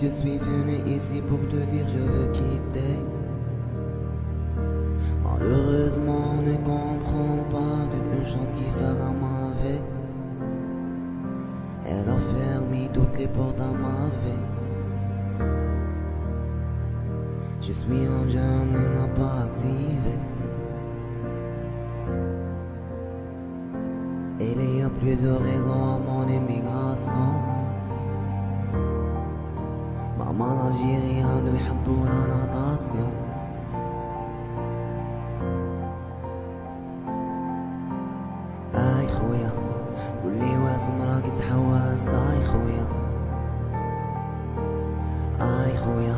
je suis venu ici pour te dire je veux quitter. Malheureusement, ne comprend pas toute une chance qui fera ma vie. Elle a fermé toutes les portes à ma vie. Je suis un jeune et n'a pas activé. Il y a plusieurs raisons à mon immigration. Maman l'Algérie هادو يحبونا ناطاسيون اي خويا قولي واسم راك تحواس اي خويا اي خويا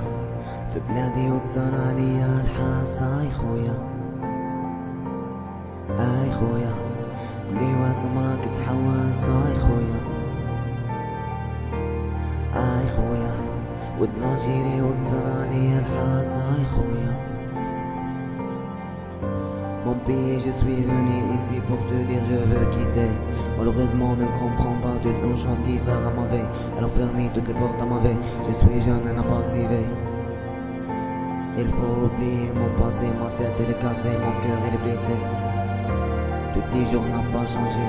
في بلادي وكتر عليا الحاس. اي خويا اي خويا قولي واسم تحواس اي خويا ود l'Algérie وكتر عليا الحاس اي خويا Mon pays, je suis venu ici pour te dire je veux quitter. Malheureusement, ne comprends pas toute une chance qui fera ma vie. Elle a fermé toutes les portes à ma vie. Je suis jeune et n'a pas activé. Il faut oublier mon passé, ma tête elle est cassée, mon cœur il est blessé. Tous les jours n'ont pas changé.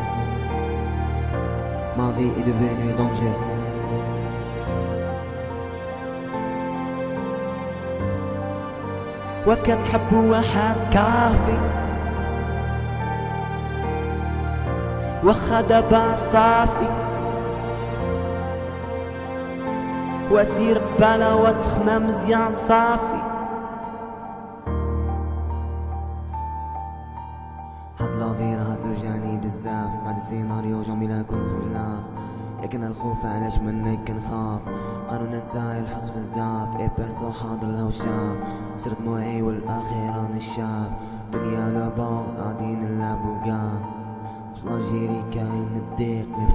Ma vie est devenue danger. وكتحب واحد كافي. واخا دابا صافي وسير بلا وتخمى مزيان صافي. هاد لافي راها توجعني بزاف بعد السيناريو جميلة كنت بلاف لكن الخوف علاش منك كنخاف قالوا ننسى الحس بزاف اي بيرسو حاضر لو شاف صرت دموعي راني الشاب دنيا لعبة غادي نلعبو كاع في كاين الضيق مي في